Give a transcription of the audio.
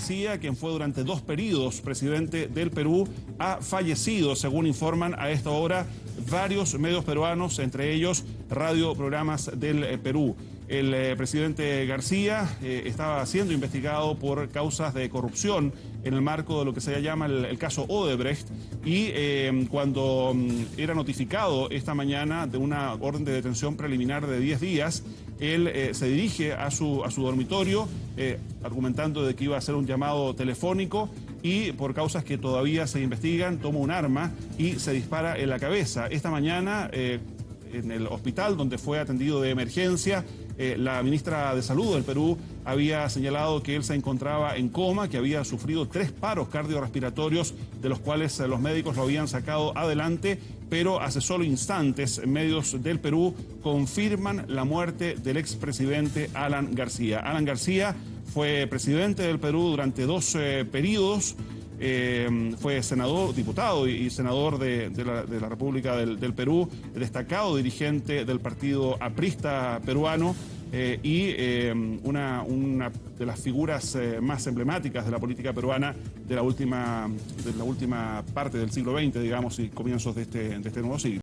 García, quien fue durante dos periodos presidente del Perú, ha fallecido, según informan a esta hora varios medios peruanos, entre ellos Radio Programas del eh, Perú. El eh, presidente García eh, estaba siendo investigado por causas de corrupción en el marco de lo que se llama el, caso Odebrecht y cuando mm, era notificado esta mañana de una orden de detención preliminar de 10 días, él se dirige a su, a su dormitorio argumentando de que iba a hacer un llamado telefónico y por causas que todavía se investigan, toma un arma y se dispara en la cabeza. Esta mañana, eh, en el hospital donde fue atendido de emergencia, eh, la ministra de Salud del Perú había señalado que él se encontraba en coma, que había sufrido tres paros cardiorrespiratorios, de los cuales eh, los médicos lo habían sacado adelante, pero hace solo instantes medios del Perú confirman la muerte del expresidente Alan García. Alan García fue presidente del Perú durante dos periodos. Eh, fue senador, diputado y, senador de, la, República del, Perú, destacado dirigente del partido aprista peruano eh, y eh, una, de las figuras más emblemáticas de la política peruana de la última, de la última parte del siglo XX, digamos, y comienzos de este, de este nuevo siglo.